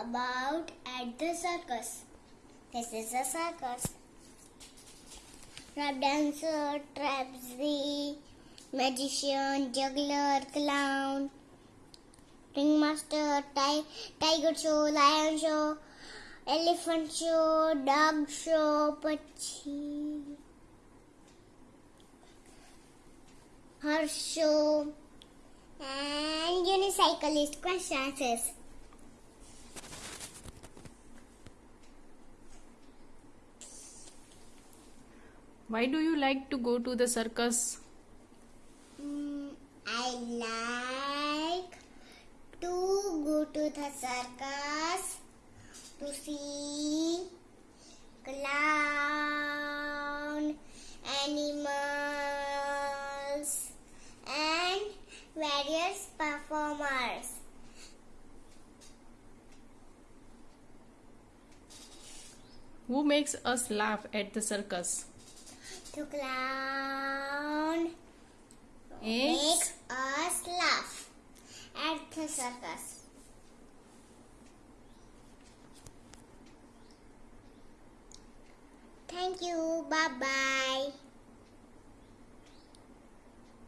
about at the circus. This is a circus. Trap dancer, trapeze, magician, juggler, clown, ringmaster, ti- tiger show, lion show, elephant show, dog show, પછી horse show, and unicyclist questions. Why do you like to go to the circus? Mm, I like to go to the circus to see clown, animals, and various performers. Who makes us laugh at the circus? To clown Makes makes us laugh at the circus. Thank you. Bye bye.